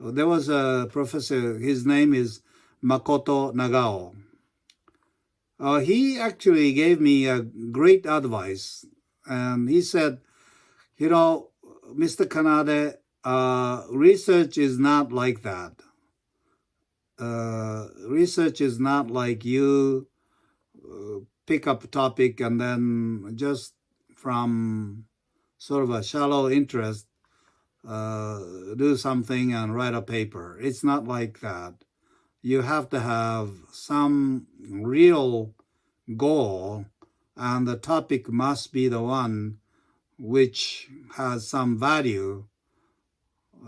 there was a professor, his name is Makoto Nagao. Uh, he actually gave me a great advice. And he said, you know, Mr. Kanade, uh, research is not like that. Uh, research is not like you uh, pick up a topic and then just from sort of a shallow interest, uh, do something and write a paper. It's not like that. You have to have some real goal and the topic must be the one which has some value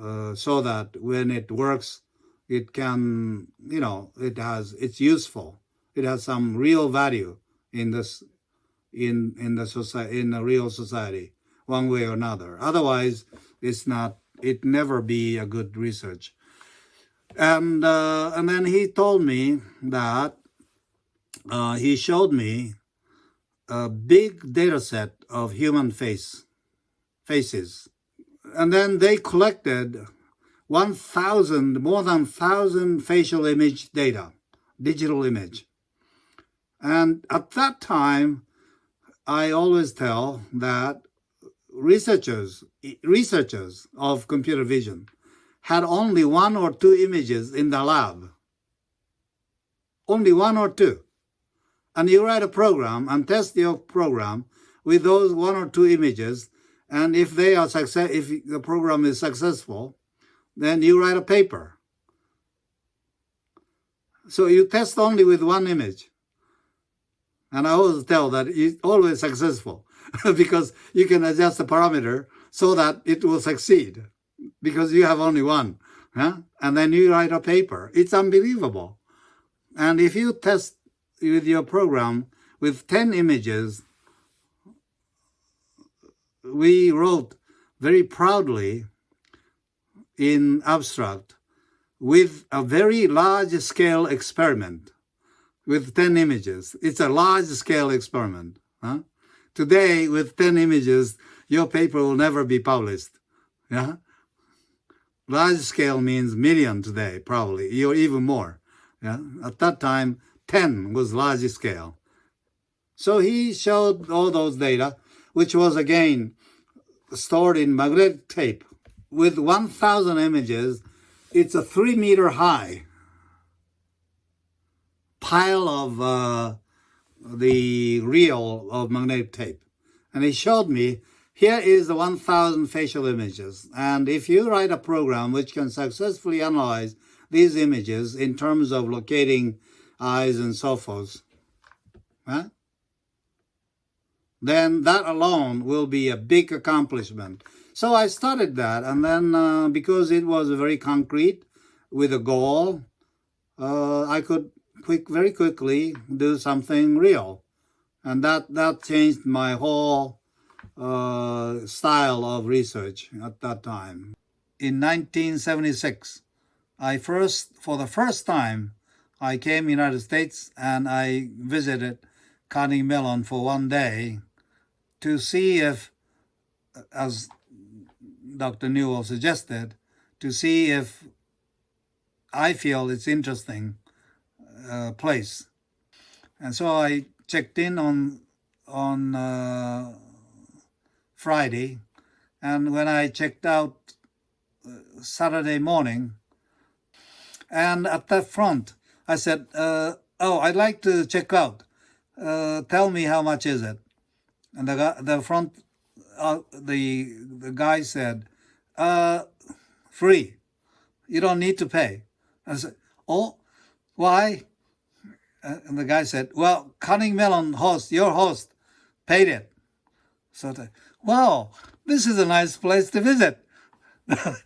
uh, so that when it works, it can, you know, it has, it's useful. It has some real value in this, in, in the society, in the real society, one way or another. Otherwise, it's not, it never be a good research. And, uh, and then he told me that uh, he showed me a big data set of human face, faces and then they collected 1,000, more than 1,000 facial image data, digital image. And at that time, I always tell that researchers, researchers of computer vision had only one or two images in the lab. Only one or two. And you write a program and test your program with those one or two images and if they are success, if the program is successful, then you write a paper. So you test only with one image. And I always tell that it's always successful because you can adjust the parameter so that it will succeed because you have only one. Huh? And then you write a paper. It's unbelievable. And if you test with your program with 10 images, we wrote very proudly in abstract with a very large scale experiment with 10 images. It's a large scale experiment. Huh? Today, with 10 images, your paper will never be published. Yeah? Large scale means million today, probably, or even more. Yeah? At that time, 10 was large scale. So he showed all those data which was again stored in magnetic tape with 1,000 images. It's a three meter high pile of uh, the reel of magnetic tape. And he showed me, here is the 1,000 facial images. And if you write a program which can successfully analyze these images in terms of locating eyes and so forth, huh? then that alone will be a big accomplishment. So I started that, and then uh, because it was very concrete with a goal, uh, I could quick, very quickly do something real. And that, that changed my whole uh, style of research at that time. In 1976, I first, for the first time, I came United States and I visited Carnegie Mellon for one day to see if, as Dr. Newell suggested, to see if I feel it's interesting uh, place. And so I checked in on on uh, Friday, and when I checked out uh, Saturday morning, and at the front, I said, uh, "Oh, I'd like to check out. Uh, tell me how much is it?" And the the front, uh, the the guy said, free. You don't need to pay. I said, oh, why? And the guy said, well, Carnegie Mellon host, your host, paid it. So, the, wow, this is a nice place to visit. and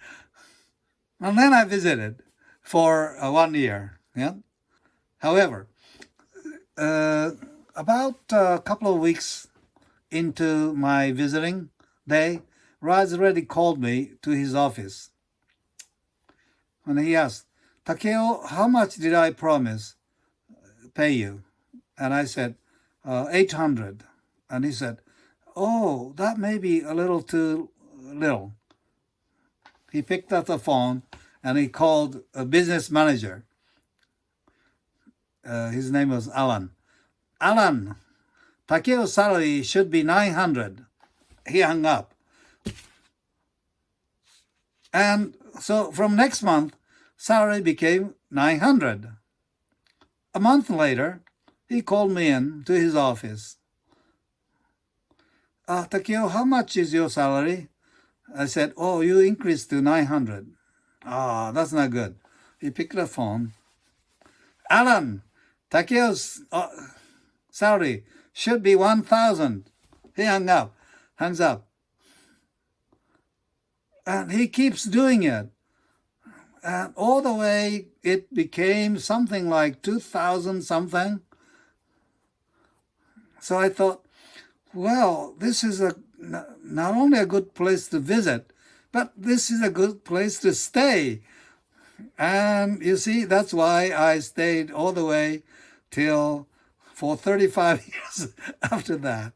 then I visited for uh, one year. Yeah. However, uh, about a couple of weeks into my visiting day, Raj Reddy called me to his office. And he asked, Takeo, how much did I promise pay you? And I said, uh, 800. And he said, oh, that may be a little too little. He picked up the phone and he called a business manager. Uh, his name was Alan. Alan, Takeo's salary should be 900. He hung up. And so from next month, salary became 900. A month later, he called me in to his office. Uh, Takeo, how much is your salary? I said, oh, you increased to 900. Ah, that's not good. He picked the phone. Alan, Takeo's uh, salary should be 1,000. He hung up, hangs up. And he keeps doing it. And all the way it became something like 2,000 something. So I thought, well, this is a not only a good place to visit, but this is a good place to stay. And you see, that's why I stayed all the way till for 35 years after that.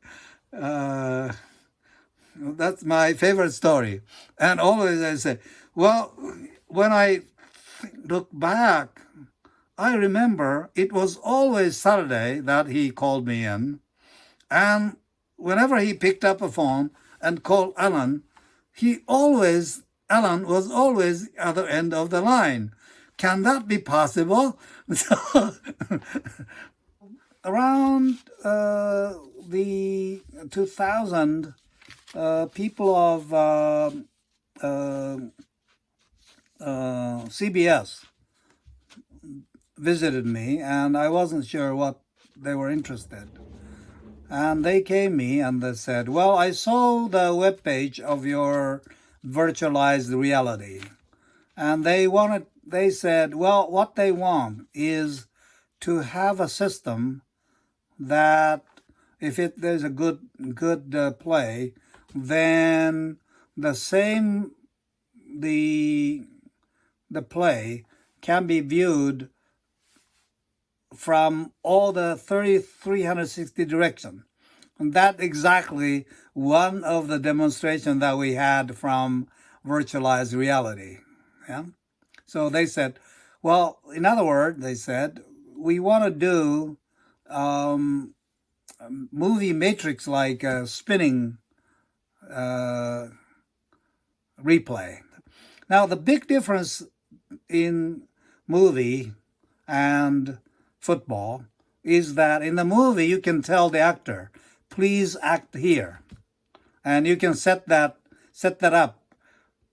Uh, that's my favorite story. And always I say, well, when I look back, I remember it was always Saturday that he called me in. And whenever he picked up a phone and called Alan, he always, Alan was always at the other end of the line. Can that be possible? Around uh, the 2000, uh, people of uh, uh, uh CBS visited me and I wasn't sure what they were interested. And they came me and they said, well, I saw the web page of your virtualized reality. And they wanted, they said, well, what they want is to have a system that if it there's a good good uh, play, then the same the the play can be viewed from all the 360 direction. And that exactly one of the demonstrations that we had from virtualized reality. Yeah. So they said, well, in other words, they said, we want to do um, movie matrix like uh, spinning uh, replay. Now, the big difference in movie and football is that in the movie you can tell the actor, please act here. And you can set that, set that up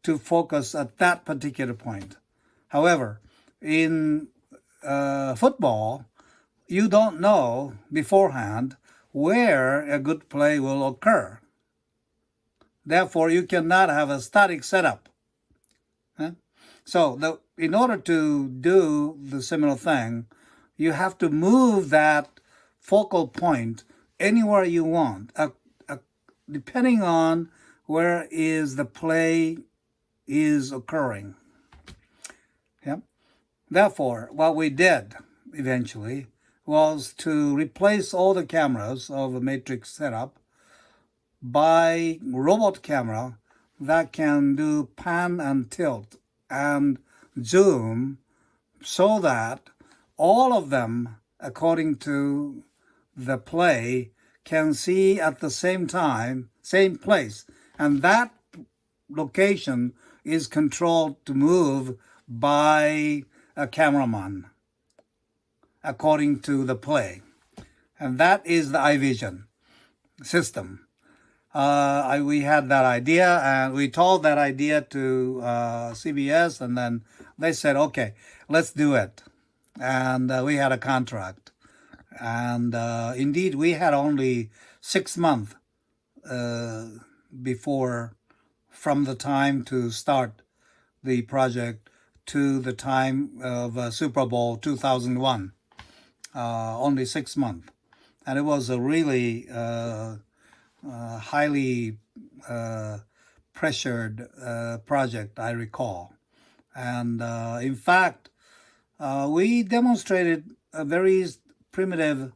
to focus at that particular point. However, in uh, football, you don't know beforehand where a good play will occur. Therefore, you cannot have a static setup. So the, in order to do the similar thing, you have to move that focal point anywhere you want, depending on where is the play is occurring. Yeah. Therefore, what we did eventually was to replace all the cameras of a matrix setup by robot camera that can do pan and tilt and zoom so that all of them, according to the play, can see at the same time, same place. And that location is controlled to move by a cameraman, according to the play. And that is the EyeVision system. Uh, I, we had that idea and we told that idea to uh, CBS and then they said, okay, let's do it and uh, we had a contract. And uh, indeed, we had only six months uh, before, from the time to start the project to the time of uh, Super Bowl 2001. Uh, only six months. And it was a really uh, highly pressured project, I recall. And in fact, uh, we demonstrated a very primitive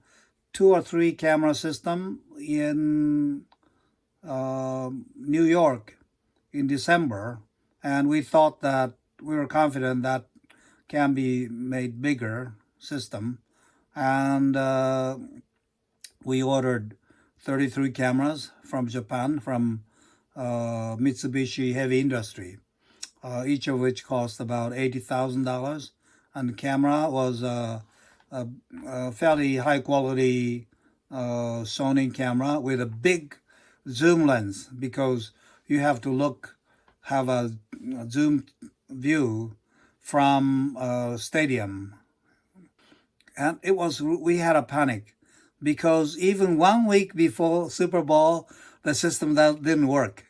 two or three camera system in uh, New York in December and we thought that we were confident that can be made bigger system. And uh, we ordered 33 cameras from Japan, from uh, Mitsubishi Heavy Industry, uh, each of which cost about $80,000. And the camera was a, a, a fairly high quality uh, Sony camera with a big zoom lens because you have to look, have a, a zoom view from a stadium. And it was, we had a panic because even one week before Super Bowl, the system that didn't work.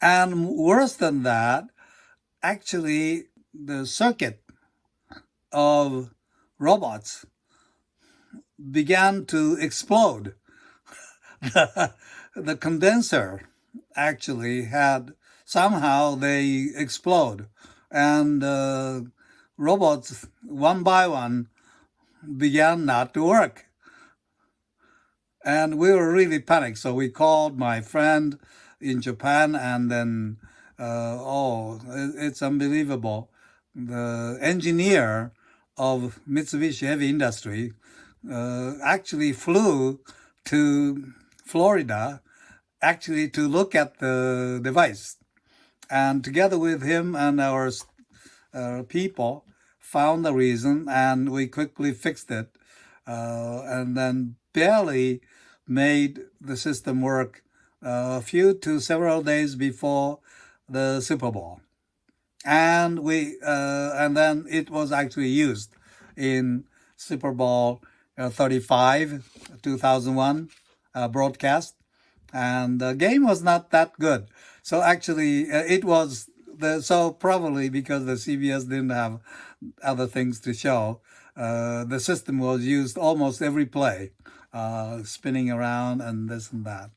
And worse than that, actually the circuit of robots began to explode. the, condenser actually had somehow they explode and uh, robots one by one began not to work and we were really panicked so we called my friend in Japan and then uh, oh it's unbelievable the engineer of Mitsubishi Heavy Industry uh, actually flew to Florida actually to look at the device. And together with him and our uh, people found the reason and we quickly fixed it. Uh, and then barely made the system work uh, a few to several days before the Super Bowl. And we uh, and then it was actually used in Super Bowl uh, 35, 2001 uh, broadcast. And the game was not that good. So actually uh, it was, the so probably because the CBS didn't have other things to show, uh, the system was used almost every play, uh, spinning around and this and that.